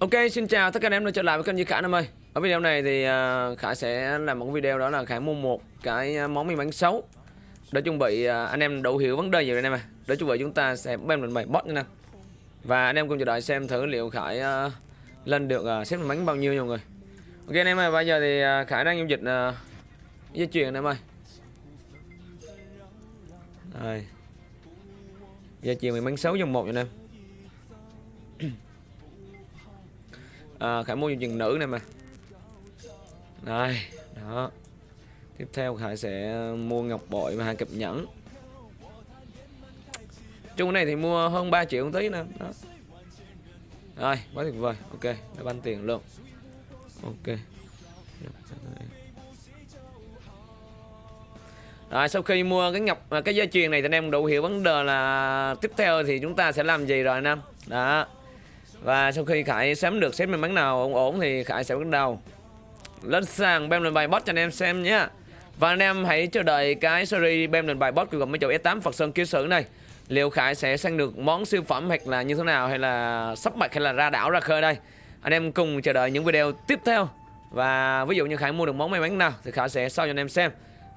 Ok, xin chào tất cả anh em đã trở lại với kênh Duy Khả Nam ơi. Ở video này thì uh, Khải sẽ làm một video đó là Khải mua một cái à, món mì bánh xấu Để chuẩn bị uh, anh em đủ hiểu vấn đề gì rồi anh em à Để chuẩn bị chúng ta sẽ bấm lên bài bot nha nè Và anh em cùng chờ đợi xem thử liệu Khải uh, lên được uh, xếp bánh bao nhiêu nha mọi người. Ok anh em ơi, bây giờ thì uh, Khải đang giao dịch uh, dây chuyền anh em ơi. Rồi Dây chuyền mì bánh xấu dòng một nha anh em à, Khải mua chừng nữ này mà. Đây Đó. Tiếp theo Khải sẽ mua ngọc bội và hàng cặp nhẫn. Chung này thì mua hơn 3 triệu một tí nè Đó. Rồi quá tuyệt vời. Ok đã ban tiền luôn. Ok. Rồi sau khi mua cái ngọc à, cái dây chuyền này thì anh em đủ hiểu vấn đề là tiếp theo thì chúng ta sẽ làm gì rồi anh em. Đó. Và sau khi Khải sắm được xếp may mắn nào ổn ổn thì Khải sẽ bắt đầu lên sàn bem lên bài bot cho anh em xem nhé. Và anh em hãy chờ đợi cái series bem lên bài bot của mấy chỗ S8 Phật Sơn ký sử này. Liệu Khải sẽ sang được món siêu phẩm hoặc là như thế nào, hay là sắp mạch hay là ra đảo, ra khơi đây. Anh em cùng chờ đợi những video tiếp theo. Và ví dụ như Khải mua được món may mắn nào thì Khải sẽ sau cho anh em xem.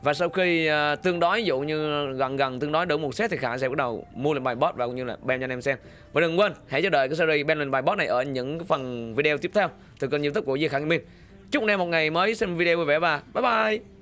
Và sau khi uh, tương đối ví dụ như gần gần tương đối đủ một set thì Khả sẽ bắt đầu mua lên bài bot và cũng như là bem cho anh em xem. Và đừng quên hãy chờ đợi cái series bem lên bài bot này ở những phần video tiếp theo từ kênh YouTube của Duy khải Gaming. Chúc anh em một ngày mới xem video vui vẻ và bye bye.